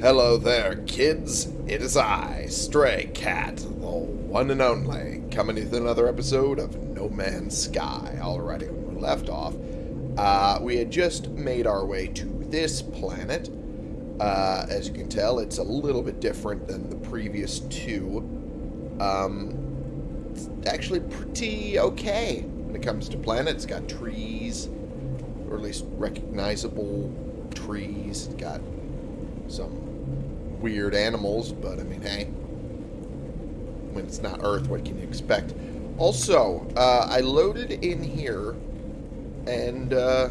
Hello there, kids. It is I, Stray Cat, the one and only, coming with another episode of No Man's Sky. Alrighty, when we left off, uh, we had just made our way to this planet. Uh, as you can tell, it's a little bit different than the previous two. Um, it's actually pretty okay when it comes to planets. It's got trees, or at least recognizable trees. It's got some weird animals, but I mean, hey, when it's not Earth, what can you expect? Also, uh, I loaded in here, and, uh,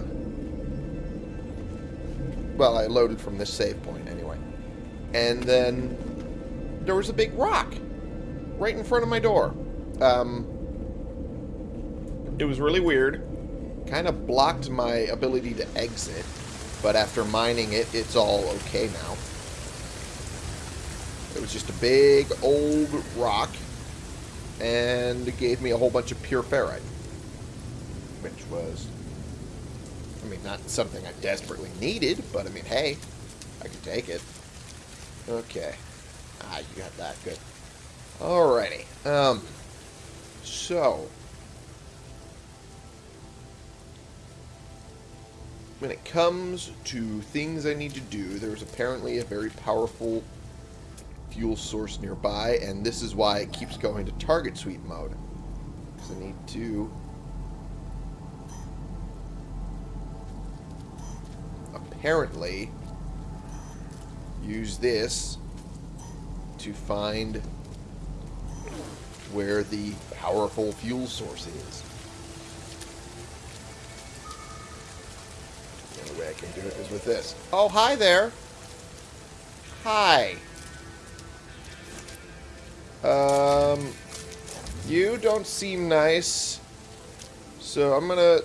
well, I loaded from this save point anyway, and then there was a big rock right in front of my door. Um, it was really weird, kind of blocked my ability to exit, but after mining it, it's all okay now. It was just a big old rock and it gave me a whole bunch of pure ferrite. Which was, I mean, not something I desperately needed, but I mean, hey, I could take it. Okay. Ah, you got that. Good. Alrighty. Um, so, when it comes to things I need to do, there's apparently a very powerful fuel source nearby, and this is why it keeps going to target sweep mode. Because I need to apparently use this to find where the powerful fuel source is. The only way I can do it is with this. Oh, hi there! Hi! Um, you don't seem nice. So I'm gonna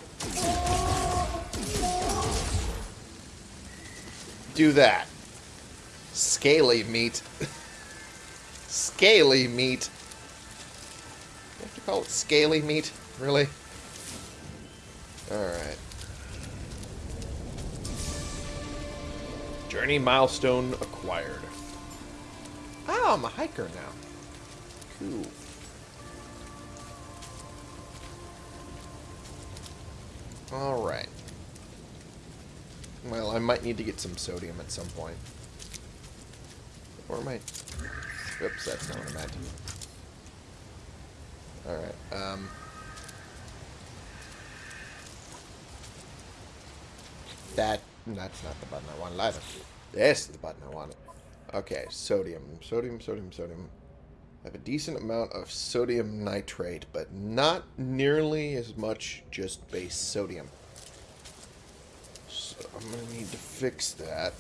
do that. Scaly meat. scaly meat. You have to call it scaly meat? Really? Alright. Journey milestone acquired. Oh, I'm a hiker now. Alright. Well, I might need to get some sodium at some point. Or I... Oops, that's not what I meant. Alright, um... That... That's not the button I wanted either. This is the button I wanted. Okay, sodium. Sodium, sodium, sodium. I have a decent amount of sodium nitrate, but not nearly as much just base sodium. So I'm going to need to fix that.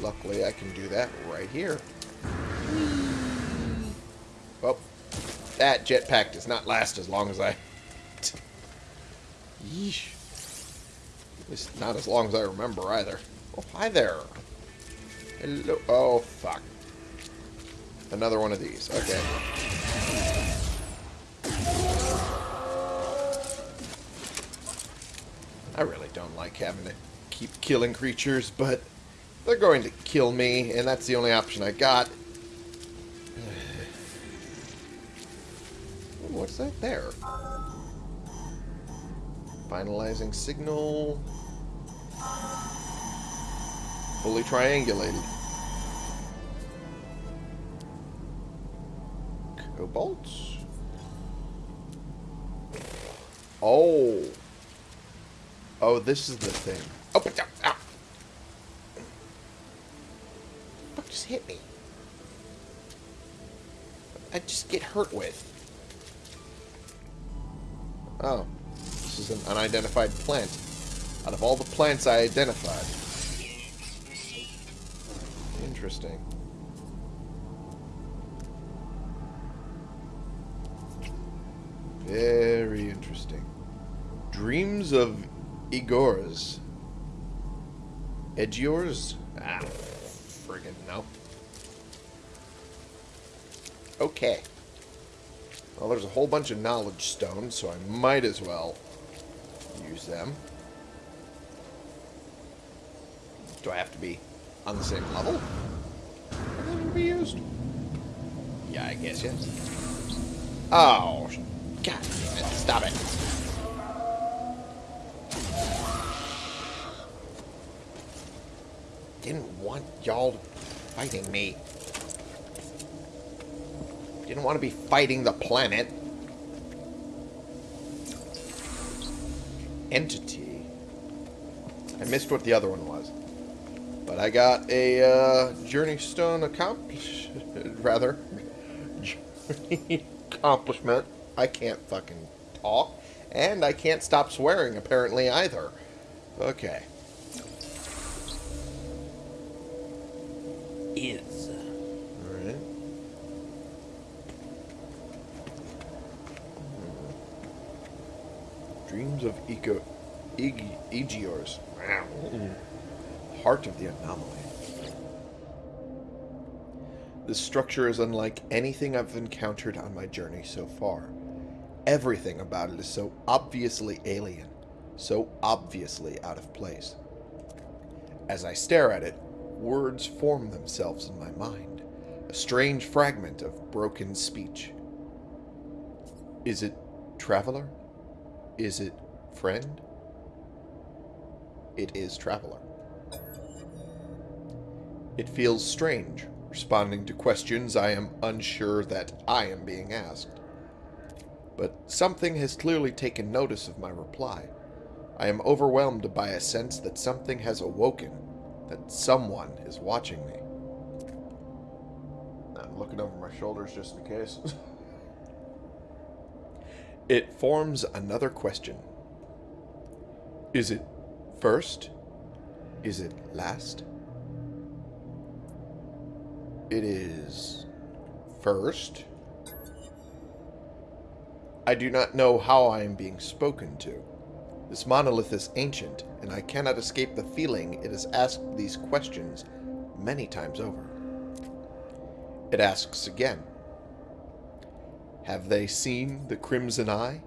Luckily, I can do that right here. Well, that jetpack does not last as long as I... Yeesh. At least not as long as I remember either. Oh, hi there. Hello. Oh, fuck. Another one of these. Okay. I really don't like having to keep killing creatures, but they're going to kill me, and that's the only option I got. What's that there? Finalizing signal. Fully triangulated. Cobalt? Oh. Oh, this is the thing. Oh, but, ah. Fuck just hit me. I just get hurt with. Oh. This is an unidentified plant. Out of all the plants I identified. Interesting. Very interesting. Dreams of Igor's. Edgiors? Ah, friggin' no. Okay. Well, there's a whole bunch of knowledge stones, so I might as well use them. Do I have to be on the same level? Going to be used? Yeah, I guess yes. Oh, God it. Stop it. Didn't want y'all fighting me. Didn't want to be fighting the planet. Entity. I missed what the other one was. But I got a uh, Journey Stone accomplished. Rather. Journey accomplishment. I can't fucking talk. And I can't stop swearing, apparently, either. Okay. Is. Alright. Dreams of Eco... Egiors. Wow. Heart of the anomaly. This structure is unlike anything I've encountered on my journey so far. Everything about it is so obviously alien, so obviously out of place. As I stare at it, words form themselves in my mind, a strange fragment of broken speech. Is it traveler? Is it friend? It is traveler. It feels strange, responding to questions I am unsure that I am being asked. But something has clearly taken notice of my reply. I am overwhelmed by a sense that something has awoken, that someone is watching me. I'm looking over my shoulders just in case. it forms another question. Is it first? Is it last? It is first. I do not know how I am being spoken to. This monolith is ancient, and I cannot escape the feeling it has asked these questions many times over. It asks again. Have they seen the Crimson Eye?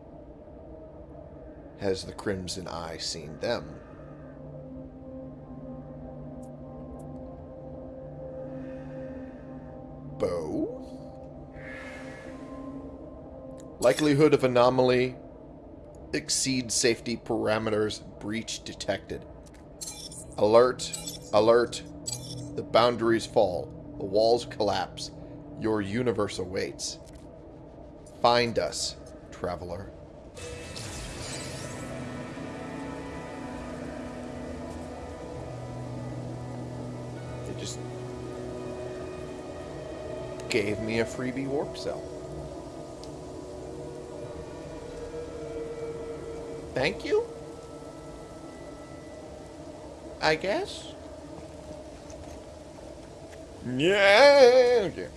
Has the Crimson Eye seen them? Likelihood of anomaly exceeds safety parameters. Breach detected. Alert. Alert. The boundaries fall. The walls collapse. Your universe awaits. Find us, traveler. They just gave me a freebie warp cell. Thank you? I guess? Yeah. Okay.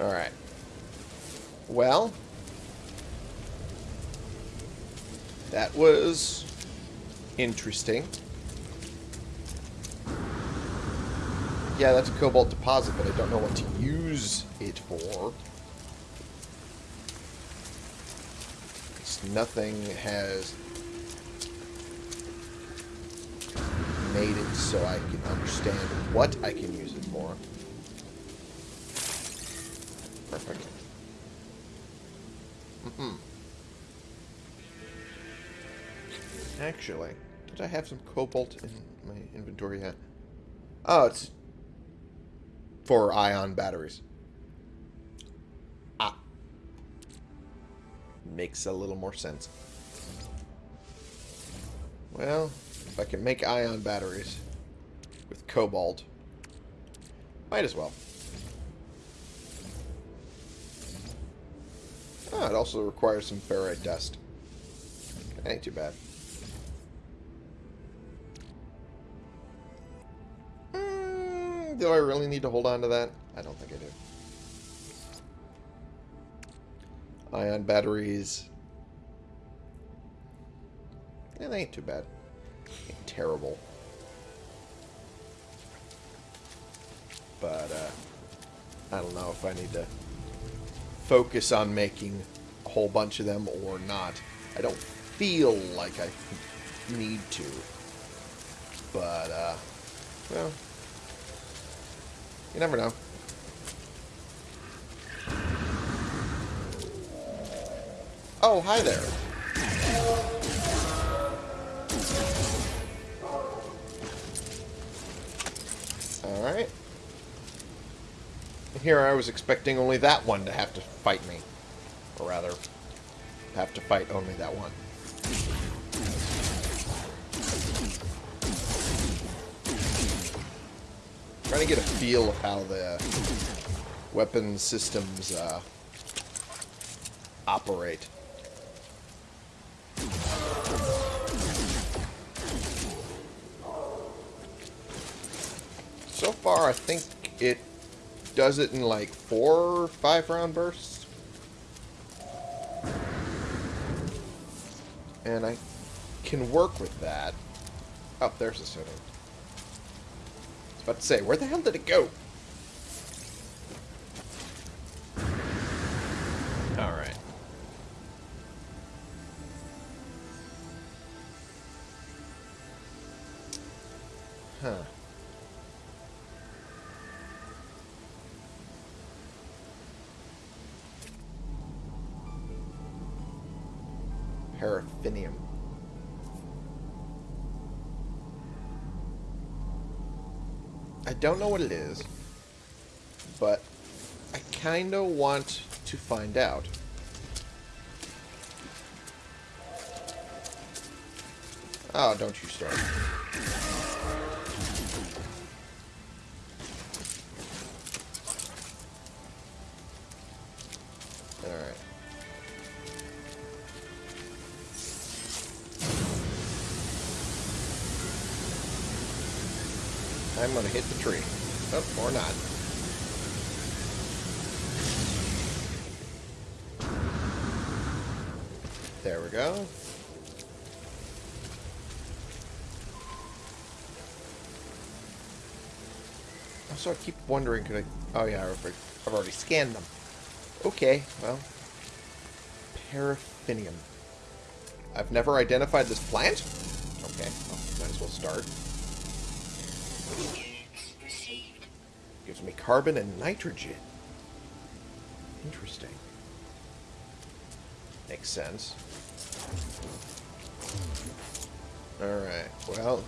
Alright. Well. That was interesting. Yeah, that's a cobalt deposit, but I don't know what to use it for. Nothing has made it so I can understand what I can use it for. Perfect. Mm -hmm. Actually, did I have some cobalt in my inventory yet? Oh, it's for ion batteries. Makes a little more sense. Well, if I can make ion batteries with cobalt, might as well. Ah, it also requires some ferrite dust. That Ain't too bad. Mm, do I really need to hold on to that? I don't think I do. Ion batteries. Yeah, they ain't too bad. Ain't terrible. But, uh, I don't know if I need to focus on making a whole bunch of them or not. I don't feel like I need to. But, uh, well, you never know. Oh, hi there. Alright. Here I was expecting only that one to have to fight me. Or rather, have to fight only that one. Trying to get a feel of how the weapon systems uh, operate. So far, I think it does it in like four or five round bursts. And I can work with that. Oh, there's the city. I was about to say, where the hell did it go? Don't know what it is, but I kind of want to find out. Oh, don't you start. So I keep wondering, could I... Oh yeah, I've I've already scanned them. Okay, well. Paraffinium. I've never identified this plant? Okay, well, might as well start. Gives me carbon and nitrogen. Interesting. Makes sense. Alright, well.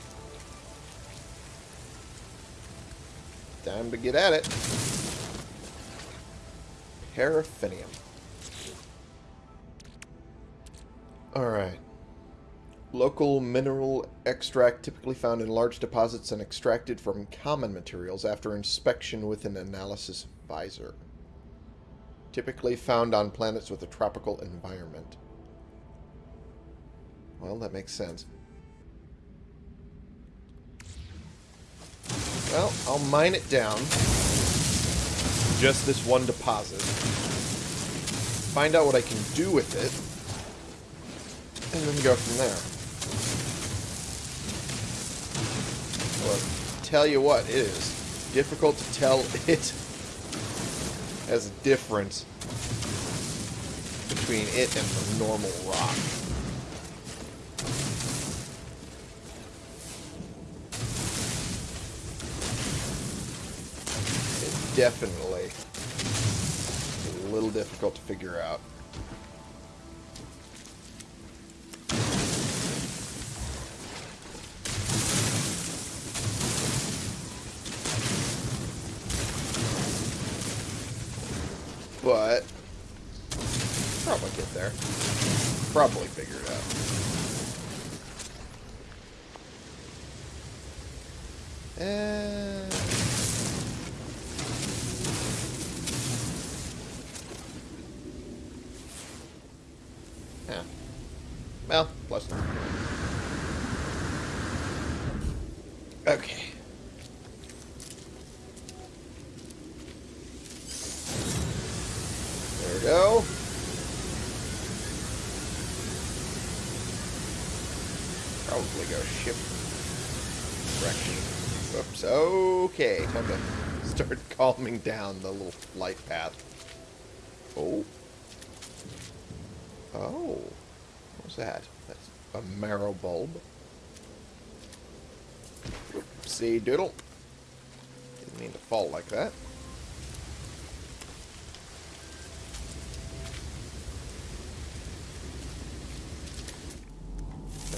Time to get at it. Paraffinium. Alright. Local mineral extract typically found in large deposits and extracted from common materials after inspection with an analysis visor. Typically found on planets with a tropical environment. Well, that makes sense. Well, I'll mine it down. Just this one deposit. Find out what I can do with it. And then go from there. Well, tell you what, it is difficult to tell it as a difference between it and the normal rock. Definitely a little difficult to figure out. But probably get there. Probably figure it out. Uh, yeah. Well, plus nine. Okay. There we go. Probably go ship direction. Oops. Okay. Time to calming down the little light path. Oh. Oh. What's that? That's a marrow bulb. See, doodle. Didn't mean to fall like that.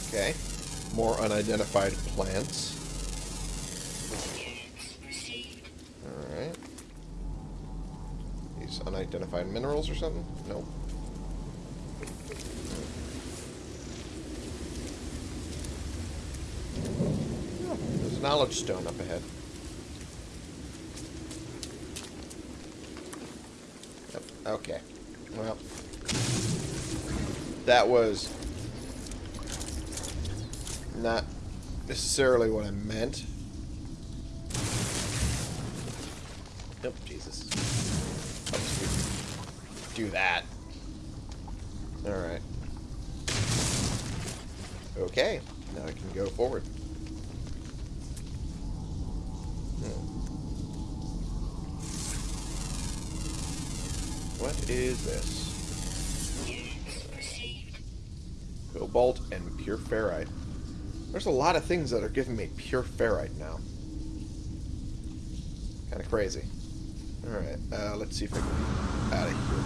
Okay. More unidentified plants. Unidentified minerals or something? Nope. There's knowledge stone up ahead. Yep. Okay. Well. That was not necessarily what I meant. Do that. Alright. Okay, now I can go forward. Hmm. What is this? Cobalt and pure ferrite. There's a lot of things that are giving me pure ferrite now. Kind of crazy. Alright, uh, let's see if I can get out of here.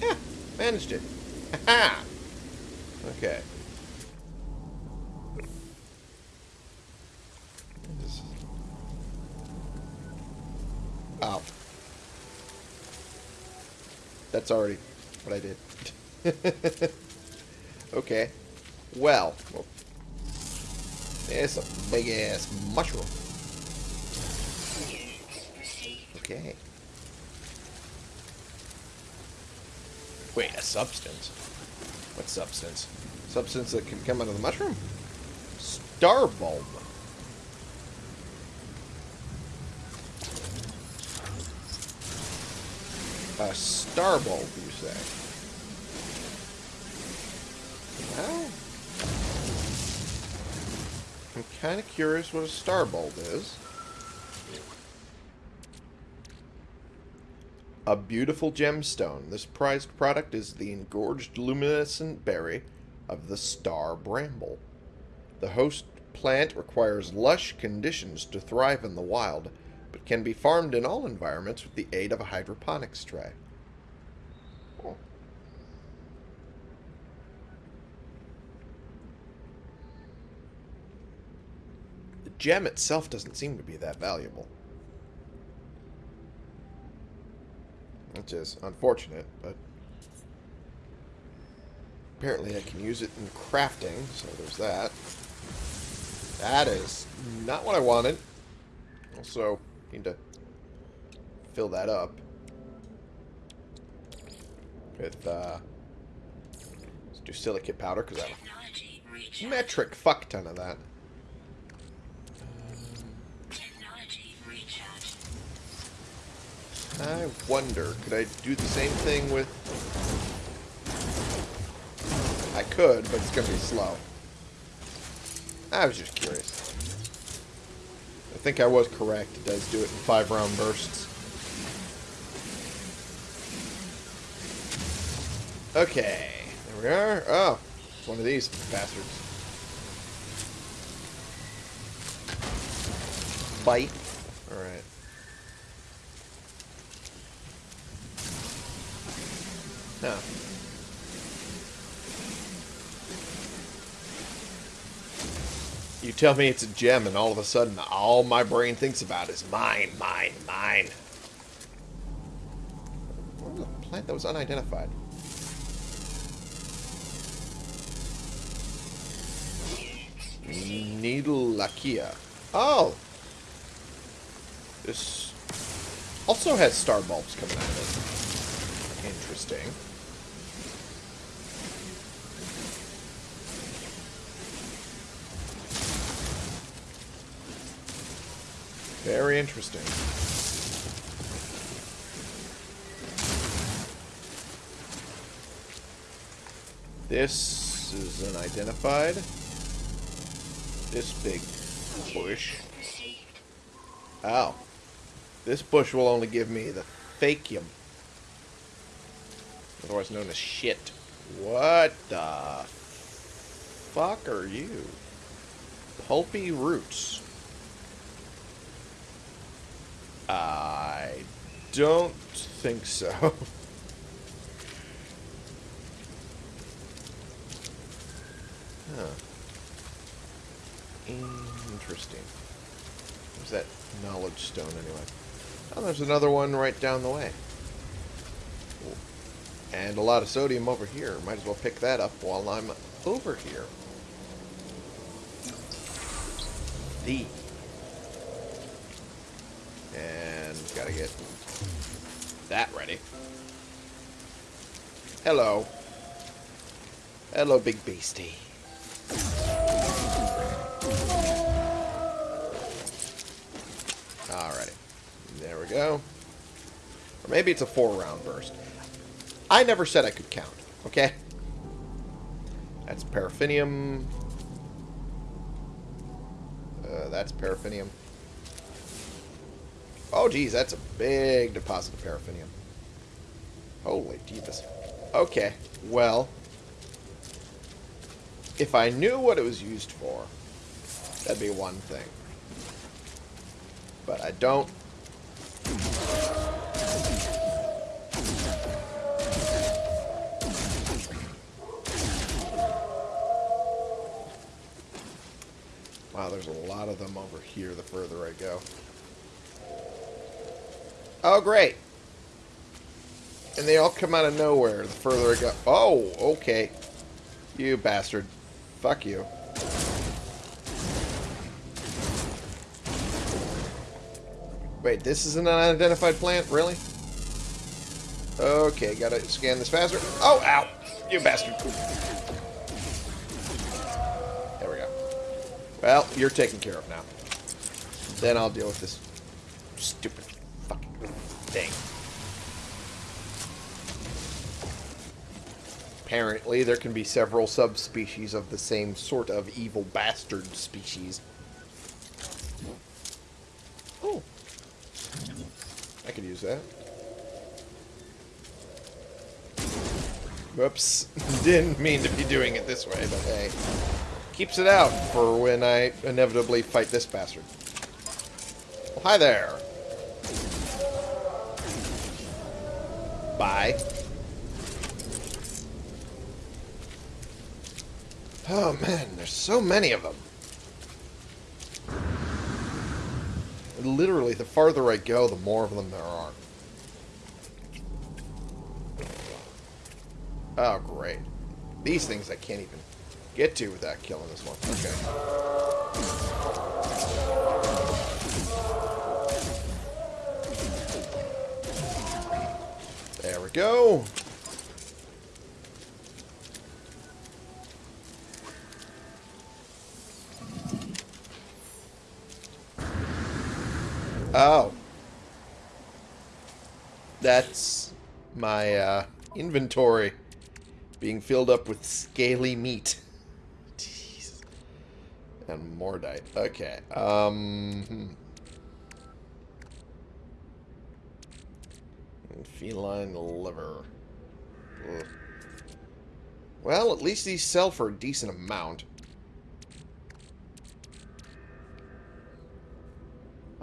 Yeah, managed it. Ha Okay. Oh. That's already what I did. Okay. Well. There's a big ass mushroom. Okay. Wait, a substance? What substance? Substance that can come out of the mushroom? Star bulb. A star bulb, you say? Well, I'm kind of curious what a star bulb is. A beautiful gemstone. This prized product is the engorged luminescent berry of the star bramble. The host plant requires lush conditions to thrive in the wild, but can be farmed in all environments with the aid of a hydroponics tray. The gem itself doesn't seem to be that valuable. Which is unfortunate, but apparently I can use it in crafting, so there's that. That is not what I wanted. Also, need to fill that up with, uh, let's do silicate powder, because I have a metric fuck ton of that. I wonder, could I do the same thing with... I could, but it's going to be slow. I was just curious. I think I was correct. It does do it in five round bursts. Okay. There we are. Oh, it's one of these bastards. Bite. Alright. No. You tell me it's a gem, and all of a sudden, all my brain thinks about is mine, mine, mine. What was a plant that was unidentified? Needleachia. Oh! This also has star bulbs coming out of it. Interesting. Very interesting. This is unidentified. This big bush. Ow. This bush will only give me the fakium. Otherwise known as shit. What the fuck are you? Pulpy roots. I don't think so. huh. Interesting. Where's that knowledge stone anyway? Oh, there's another one right down the way. And a lot of sodium over here. Might as well pick that up while I'm over here. The. And gotta get that ready. Hello. Hello, big beastie. Alrighty. There we go. Or maybe it's a four round burst. I never said I could count, okay? That's paraffinium. Uh, that's paraffinium. Oh, geez, that's a big deposit of paraffinium. Holy Jesus. Okay, well, if I knew what it was used for, that'd be one thing. But I don't. Wow, there's a lot of them over here the further I go. Oh, great. And they all come out of nowhere the further I go. Oh, okay. You bastard. Fuck you. Wait, this is an unidentified plant? Really? Okay, gotta scan this faster. Oh, ow! You bastard. There we go. Well, you're taken care of now. Then I'll deal with this stupid fucking thing. Apparently, there can be several subspecies of the same sort of evil bastard species. Oh. I could use that. Whoops. Didn't mean to be doing it this way, but hey. Keeps it out for when I inevitably fight this bastard. Well, hi there. Bye. Oh man, there's so many of them. Literally, the farther I go, the more of them there are. Oh, great. These things I can't even get to without killing this one. Okay. There we go. Oh. That's my uh, inventory being filled up with scaly meat. Jeez. And mordite. Okay. Um. Hmm. Feline liver. Ugh. Well, at least these sell for a decent amount.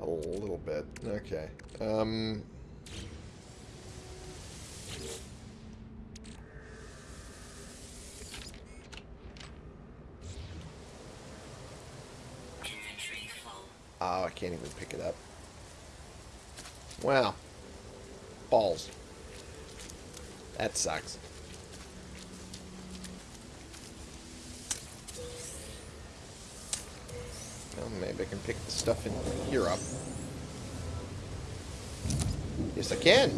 A little bit. Okay. Um... Oh, I can't even pick it up. Wow. Balls. That sucks. Well, maybe I can pick the stuff in here up. Yes, I can.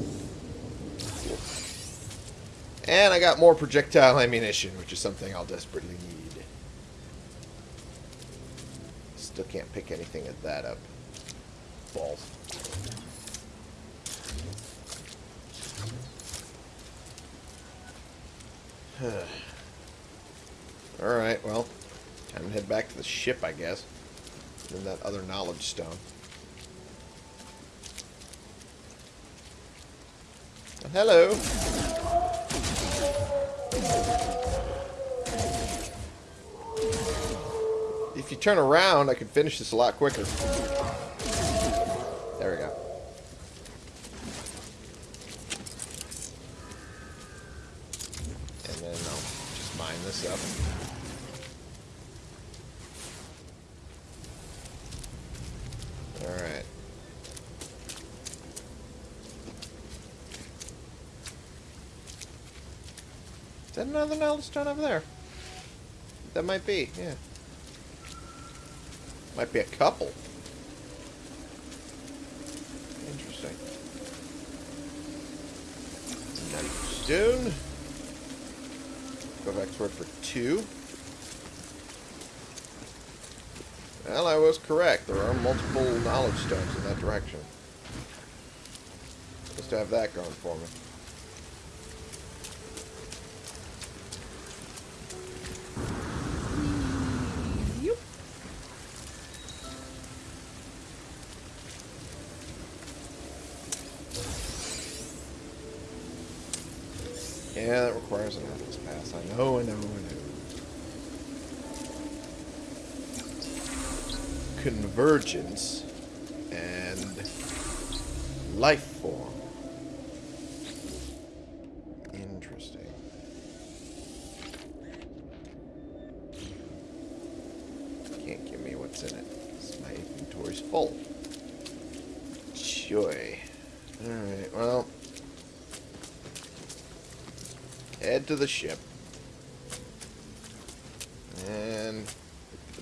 And I got more projectile ammunition, which is something I'll desperately need. Still can't pick anything of that up. Balls. Alright, well, time to head back to the ship, I guess. And that other knowledge stone. Hello. If you turn around, I could finish this a lot quicker. There we go. And then I'll just mine this up. Alright. Is that another knowledge stone over there? That might be, yeah. Might be a couple. Interesting. Stone. Go back to it for two. Well, I was correct. There are multiple knowledge stones in that direction. Just to have that going for me. Yeah, that requires an Atlas know, I know, I know. Convergence and life form. Interesting. Can't give me what's in it. My inventory's full. Joy. Alright, well. Head to the ship. And get the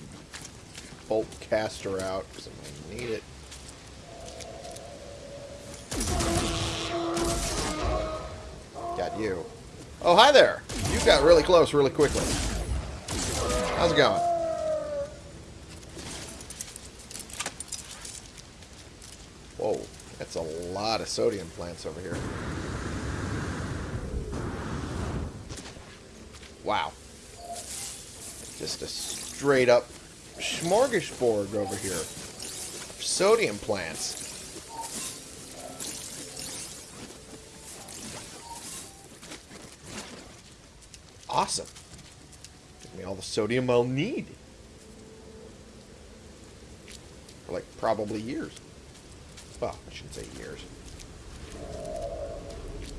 bolt caster out because I'm going to need it. Got you. Oh, hi there. You got really close really quickly. How's it going? Whoa, that's a lot of sodium plants over here. Wow. Just a straight up smorgasbord over here. Sodium plants. Awesome. Give me all the sodium I'll need. For like probably years. Well, I shouldn't say years.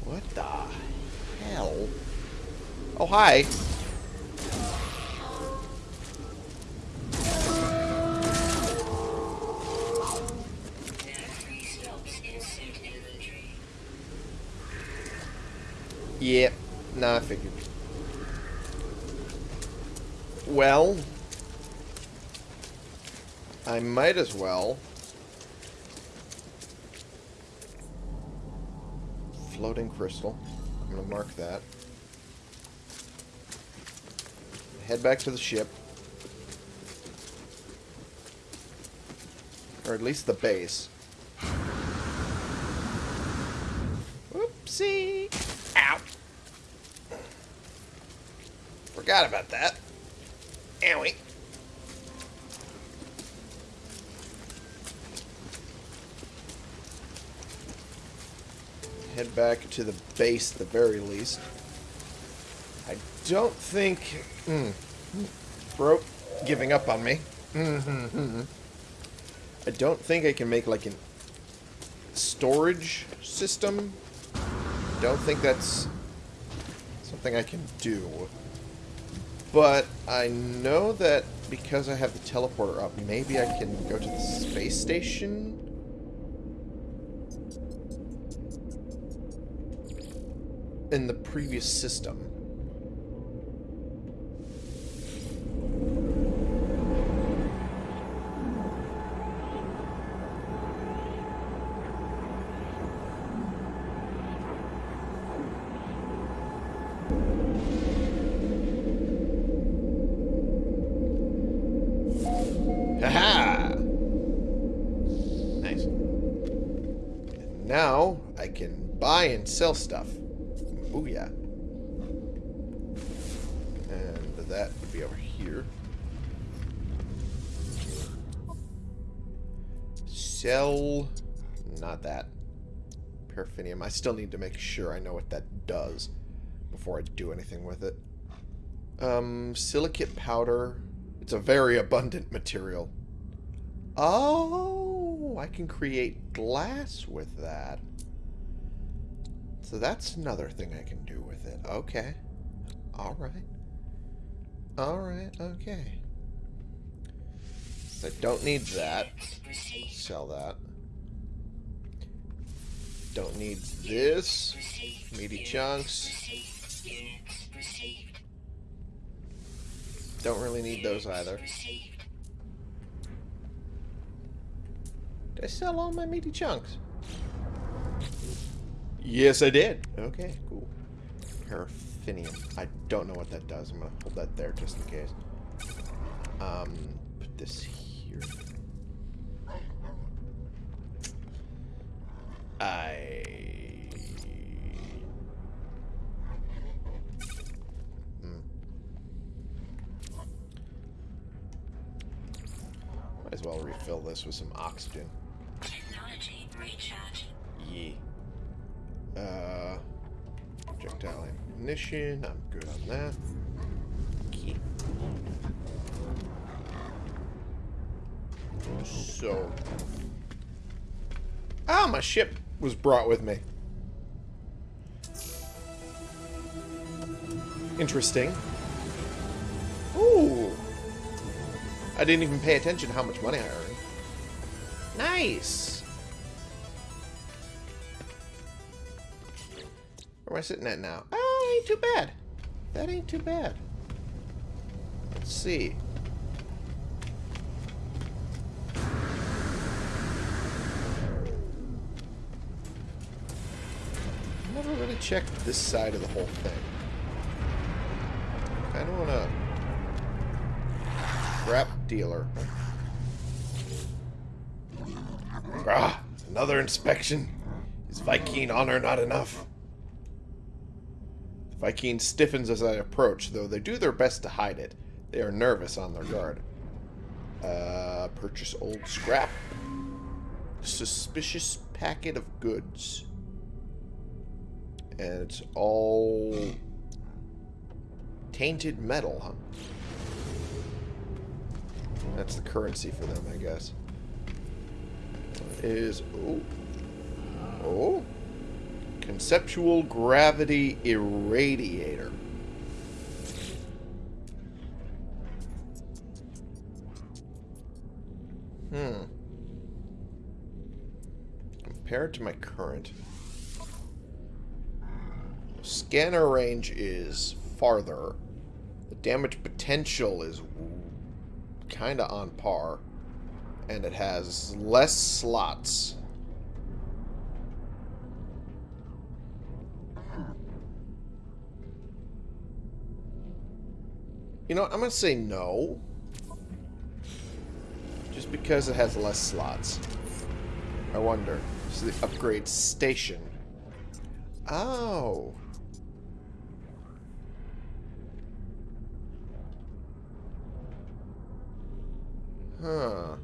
What the hell? Oh, hi. Well, I might as well floating crystal. I'm going to mark that. Head back to the ship. Or at least the base. Whoopsie! Ow! Forgot about that. Owie. Head back to the base at the very least. I don't think... Mm, broke giving up on me. I don't think I can make like an storage system. Don't think that's something I can do. But I know that because I have the teleporter up, maybe I can go to the space station. In the previous system. Nice. Now I can buy and sell stuff. Sell... Not that. Paraffinium. I still need to make sure I know what that does before I do anything with it. Um, silicate powder. It's a very abundant material. Oh, I can create glass with that. So that's another thing I can do with it. Okay. Alright. Alright, okay. I don't need that. Sell that. Don't need this. Meaty chunks. Don't really need those either. Did I sell all my meaty chunks? Yes, I did. Okay, cool. Paraffinium. I don't know what that does. I'm going to hold that there just in case. Um, put this here. I... Hmm. Might as well refill this with some oxygen. Technology recharge. Yeah. Uh, projectile ammunition. I'm good on that. Okay. So. Ah, my ship was brought with me. Interesting. Ooh. I didn't even pay attention to how much money I earned. Nice. Where am I sitting at now? Oh, ain't too bad. That ain't too bad. Let's see. Checked this side of the whole thing. I don't want to... Scrap dealer. Ah, another inspection. Is Vy'keen honor not enough? Vy'keen stiffens as I approach, though they do their best to hide it. They are nervous on their guard. Uh, purchase old scrap. Suspicious packet of goods. And it's all tainted metal, huh? That's the currency for them, I guess. Is oh oh conceptual gravity irradiator. Hmm. Compared to my current, scanner range is farther. The damage potential is kind of on par. And it has less slots. You know? I'm going to say no. Just because it has less slots. I wonder. So the upgrade station. Oh. Huh.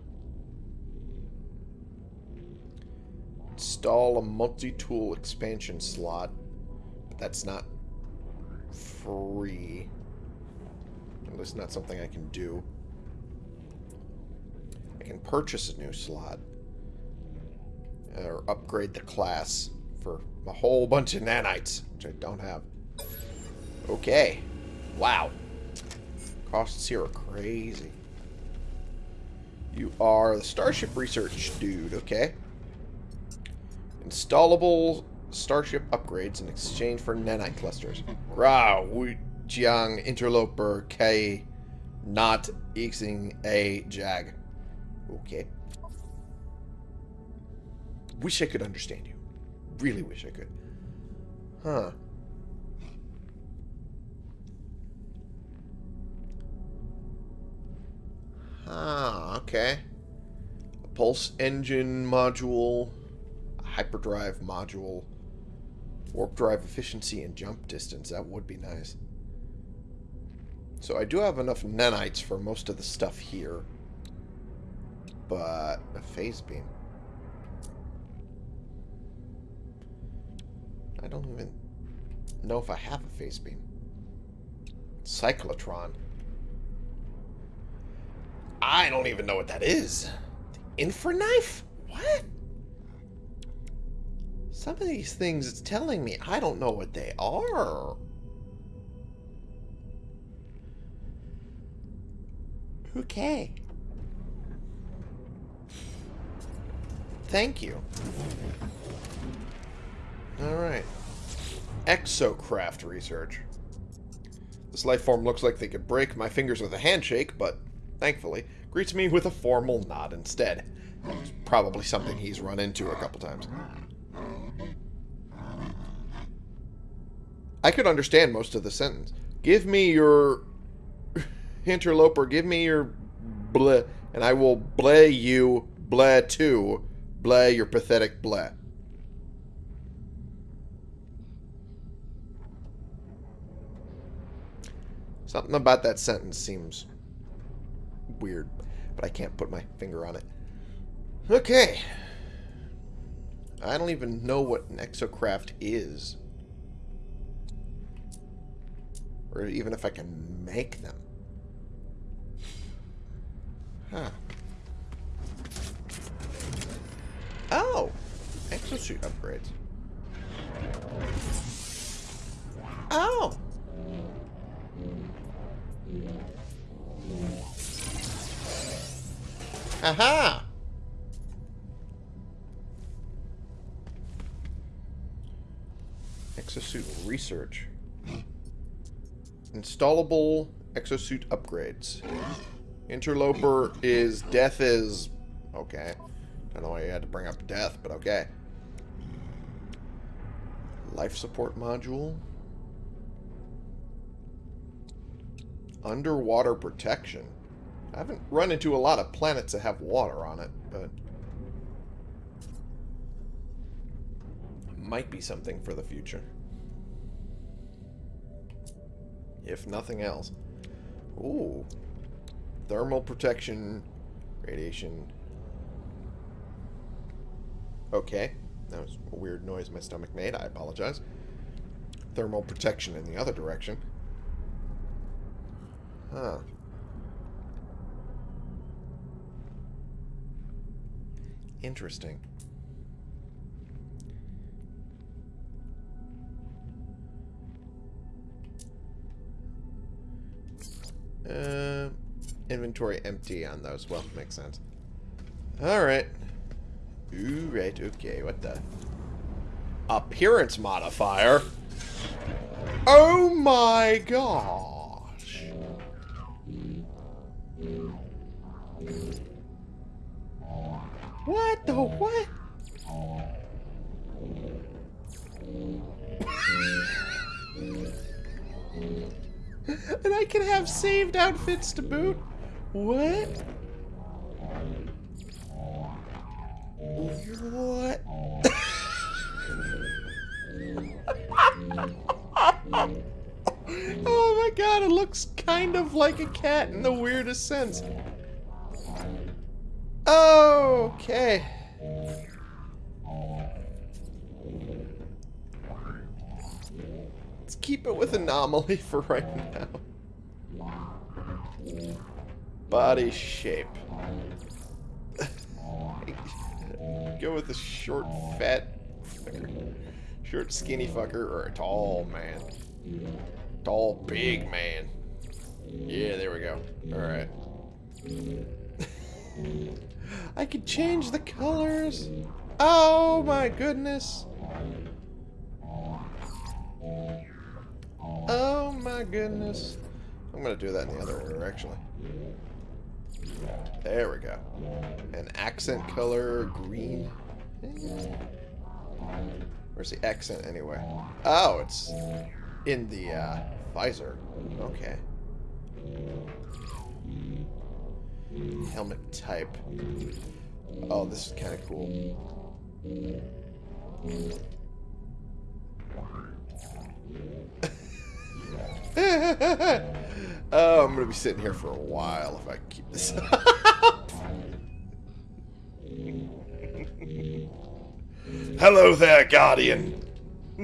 Install a multi-tool expansion slot. But that's not free. At least not something I can do. I can purchase a new slot. Or upgrade the class for a whole bunch of nanites, which I don't have. Okay. Wow. Costs here are crazy. You are the Starship Research dude, okay. Installable Starship upgrades in exchange for nanite clusters. Ra Wu Jiang Interloper K Not Xing A Jag. Okay. Wish I could understand you. Really wish I could. Huh. Ah, okay. A pulse engine module, a hyperdrive module, warp drive efficiency and jump distance. That would be nice. So I do have enough nanites for most of the stuff here. But a phase beam. I don't even know if I have a phase beam. Cyclotron. I don't even know what that is. The infraknife? What? Some of these things it's telling me I don't know what they are. Okay. Thank you. Alright. Exocraft research. This life form looks like they could break my fingers with a handshake, but thankfully greets me with a formal nod instead. It's probably something he's run into a couple times. I could understand most of the sentence. Give me your interloper, give me your bleh, and I will bleh you, bleh too, bleh your pathetic bleh. Something about that sentence seems weird, but I can't put my finger on it. Okay. I don't even know what an exocraft is. Or even if I can make them. Huh. Oh! Exosuit upgrades. Oh! Aha! Exosuit research. Installable exosuit upgrades. Interloper is death is okay. Don't know why you had to bring up death, but okay. Life support module. Underwater protection. I haven't run into a lot of planets that have water on it, but might be something for the future. If nothing else. Ooh. Thermal protection, radiation. Okay. That was a weird noise my stomach made. I apologize. Thermal protection in the other direction. Huh. Interesting. Uh, inventory empty on those. Well, makes sense. Alright. Ooh, right, okay, what the? Appearance modifier? Oh my gosh! What the what? and I can have saved outfits to boot? What? What? oh my god, it looks kind of like a cat in the weirdest sense. Okay. Let's keep it with anomaly for right now. Body shape. Go with a short, fat, fucker. short, skinny fucker, or a tall man. Tall, big man. Yeah, there we go. Alright. I could change the colors. Oh my goodness. Oh my goodness. I'm gonna do that in the other order actually. There we go. An accent color green. Where's the accent anyway? Oh, it's in the uh, visor. Okay. Helmet type. Oh, this is kind of cool. oh, I'm going to be sitting here for a while if I keep this up. Hello there, Guardian.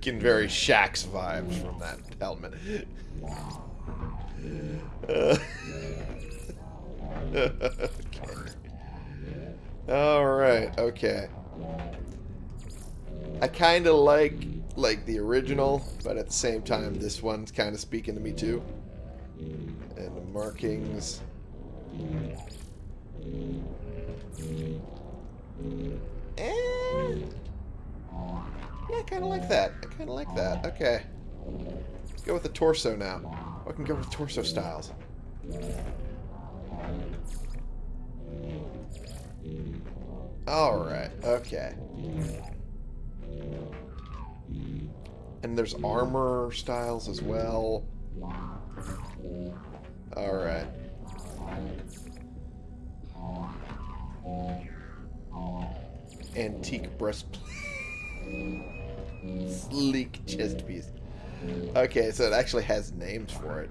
Getting very Shaxx vibes from that helmet. Uh, okay. Alright, okay. I kind of like like the original, but at the same time, this one's kind of speaking to me too. And the markings. Eh. Yeah, I kind of like that. I kind of like that. Okay. Let's go with the torso now. I can go with torso styles. Alright, okay. And there's armor styles as well. Alright. Antique breastplate. Sleek chest piece. Okay, so it actually has names for it.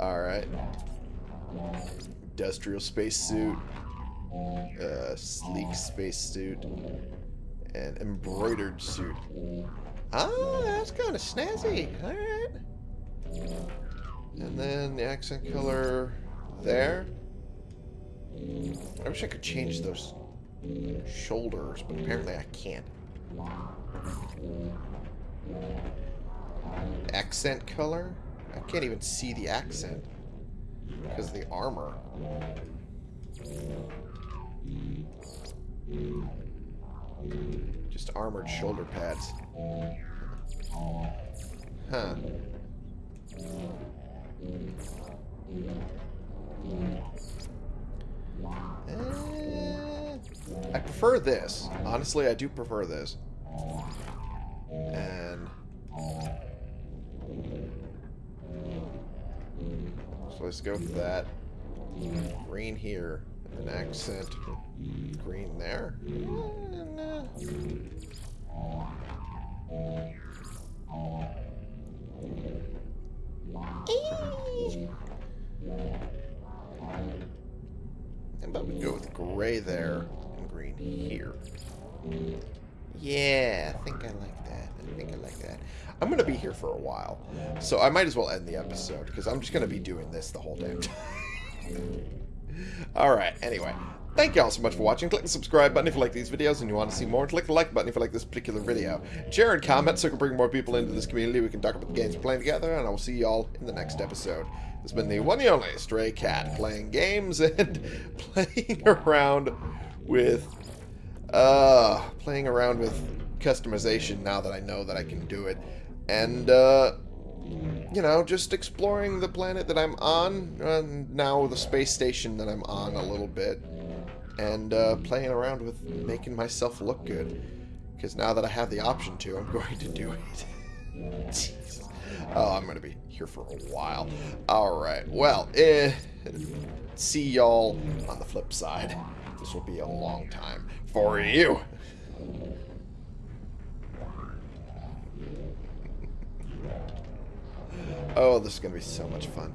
Alright. Industrial spacesuit. Uh, sleek spacesuit. And embroidered suit. Ah, that's kind of snazzy. Alright. And then the accent color there. I wish I could change those shoulders, but apparently I can't. Accent color? I can't even see the accent because of the armor. Just armored shoulder pads. Huh. Eh, I prefer this. Honestly, I do prefer this. And... So let's go with that. Green here. An accent. Green there. And, uh, we go with gray there and green here? Yeah, I think I like that. I think I like that. I'm going to be here for a while, so I might as well end the episode, because I'm just going to be doing this the whole damn time. Alright, anyway. Thank you all so much for watching. Click the subscribe button if you like these videos and you want to see more. Click the like button if you like this particular video. Share and comment so we can bring more people into this community. We can talk about the games we're playing together, and I will see you all in the next episode. This has been the one and only Stray Cat, playing games and playing around with, uh, playing around with customization now that I know that I can do it. And, uh, you know, just exploring the planet that I'm on, and now the space station that I'm on a little bit, and uh, playing around with making myself look good. Because now that I have the option to, I'm going to do it. Oh, I'm going to be here for a while. Alright, well, eh, see y'all on the flip side. This will be a long time for you. Oh, this is going to be so much fun.